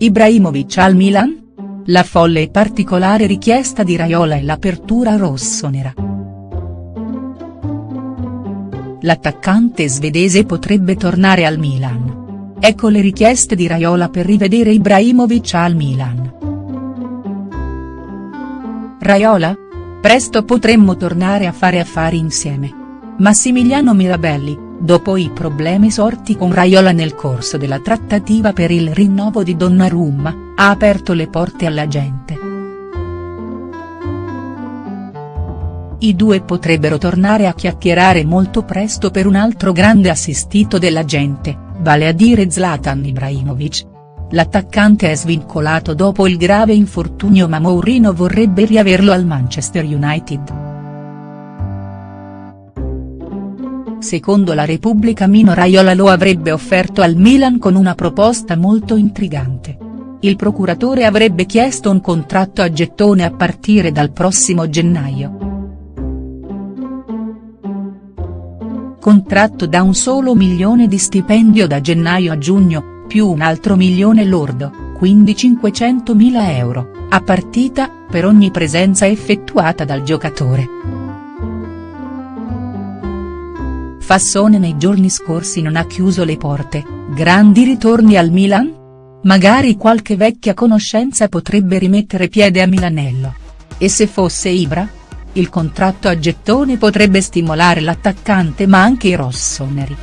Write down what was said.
Ibrahimovic al Milan? La folle e particolare richiesta di Raiola e l'apertura rossonera. L'attaccante svedese potrebbe tornare al Milan. Ecco le richieste di Raiola per rivedere Ibrahimovic al Milan. Raiola? Presto potremmo tornare a fare affari insieme. Massimiliano Mirabelli, dopo i problemi sorti con Raiola nel corso della trattativa per il rinnovo di Donnarumma, ha aperto le porte alla gente. I due potrebbero tornare a chiacchierare molto presto per un altro grande assistito della gente, vale a dire Zlatan Ibrahimovic. L'attaccante è svincolato dopo il grave infortunio ma Mourinho vorrebbe riaverlo al Manchester United. Secondo la Repubblica Mino Raiola lo avrebbe offerto al Milan con una proposta molto intrigante. Il procuratore avrebbe chiesto un contratto a gettone a partire dal prossimo gennaio. contratto da un solo milione di stipendio da gennaio a giugno, più un altro milione lordo, quindi 500.000 euro, a partita, per ogni presenza effettuata dal giocatore. Fassone nei giorni scorsi non ha chiuso le porte, grandi ritorni al Milan? Magari qualche vecchia conoscenza potrebbe rimettere piede a Milanello. E se fosse Ibra? Il contratto a gettone potrebbe stimolare l'attaccante ma anche i rossoneri.